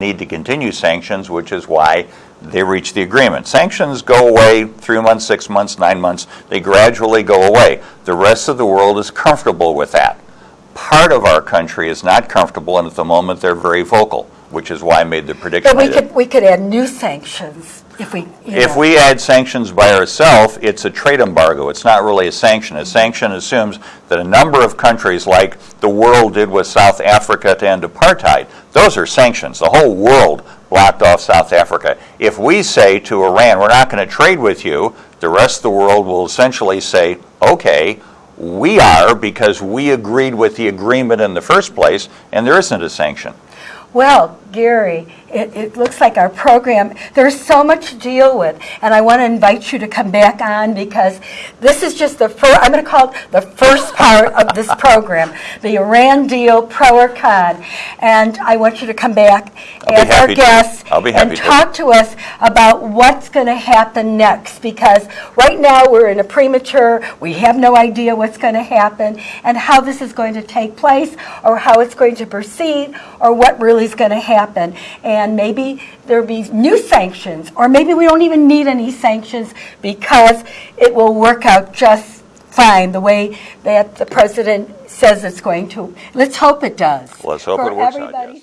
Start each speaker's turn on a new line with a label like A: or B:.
A: need to continue sanctions, which is why they reached the agreement. Sanctions go away three months, six months, nine months. They gradually go away. The rest of the world is comfortable with that. Part of our country is not comfortable, and at the moment they're very vocal, which is why I made the prediction.
B: But we could, we could add new sanctions if we,
A: If
B: know.
A: we add sanctions by ourselves, it's a trade embargo. It's not really a sanction. A sanction assumes that a number of countries, like the world did with South Africa to end apartheid, those are sanctions. The whole world blocked off South Africa. If we say to Iran, we're not going to trade with you, the rest of the world will essentially say, okay, we are because we agreed with the agreement in the first place, and there isn't a sanction.
B: Well, Gary, it, it looks like our program, there's so much to deal with, and I want to invite you to come back on because this is just the first, I'm going to call it the first part of this program, the Iran deal, pro or con. And I want you to come back
A: I'll
B: as our guest and
A: to.
B: talk to us about what's going to happen next because right now we're in a premature, we have no idea what's going to happen and how this is going to take place or how it's going to proceed or what really is going to happen. And maybe there'll be new sanctions or maybe we don't even need any sanctions because it will work out just fine the way that the president says it's going to. Let's hope it does.
A: Let's hope
B: For
A: it works out, yes.